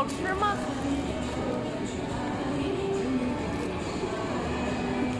好吃吗？